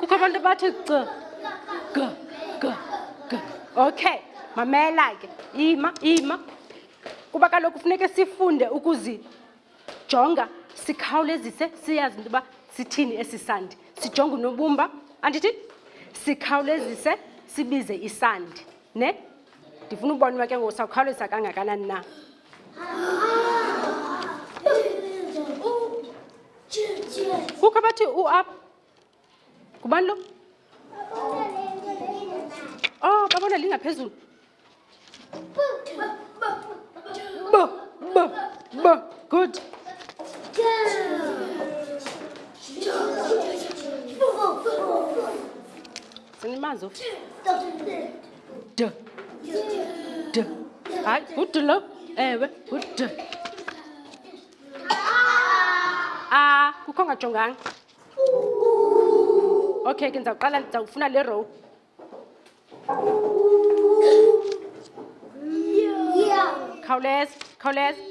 kukho abantu bathi g g g g okay mamela ke ima ima kuba kaloku funeke sifunde ukuzijonga sikhawulezise siyazi into yoba sithini esi sandi sijonge unobumba andithi sikhawulezise sibize isandi ne ndifuna ukubona uba ke ngoku sawukhawulezisa kangakanani na kuka bathi u up ngubani lo oh babona lingaphezulu bo bo bo good sinimanzi D. D. Hayi, good lo. Ewe, good D. A, kukho ngajonganga. Okay, ke ndizawuqala ndizawufuna le row. Khawuleza, khawuleza.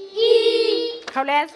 Khawuleza.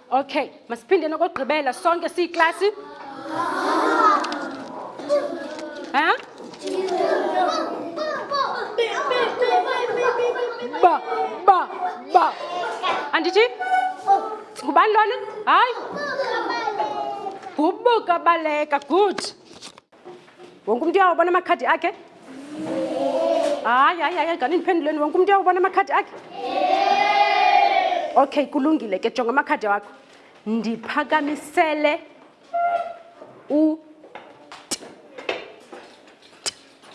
Okay, masiphinde nokogqibela sonke siyiklasi. Ha? Ba ba ba. Andithi? Ngubani lona? Hayi. Gubuka baleka, good. wonke umntu uyawubona amakhadi akhe hayi hayi hayi gani ndiphenduleni wonke umntu uyawubona amakhadi akhe okay kulungile ke jonga amakhadi wakho ndiphakamisele u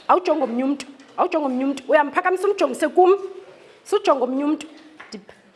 awujonge omnye umntu awujonge omnye umntu uyamphakamisa umjongise kum sujonge omnye umntu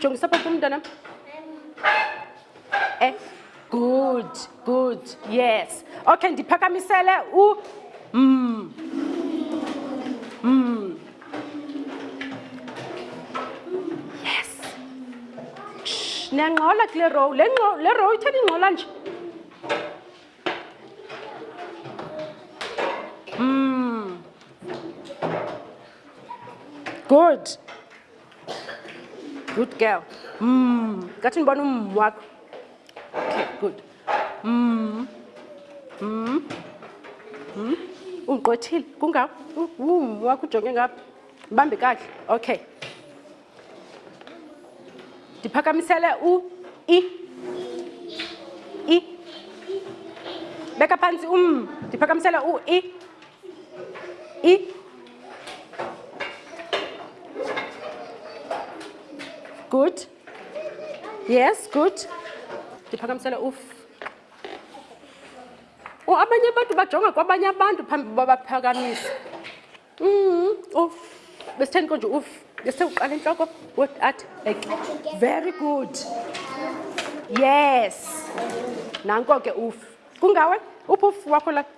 Cung sapa cung danam? Eh, good, good, yes. Okay, ndiphakamisele u mm. Mm. Yes. Shh, niyangxola kule row. Le ngxo, le row itheni ingxola nje? Mm. Good. Good girl. Mmm. Getting bottom mm, work. Okay, good. Mmm. Mmm. Mmm. Ungqothile. Kunga. Wum, wakho ujonge ngapha. Bambi kahle. Okay. Ndiphakamisele u i i. Beka phansi um. Ndiphakamisele u i. Y good. Yes, good. Ndiphakamisela uf. Oh, abanye abantu bajonga kwabanye abantu phambi uba baphakamise. Mm, uf. Besitheni konje uf. Bese uqala intloko. What at? Like, very good. Yes. Nanko ke uf. Kungawe? Uphi uf wakho la?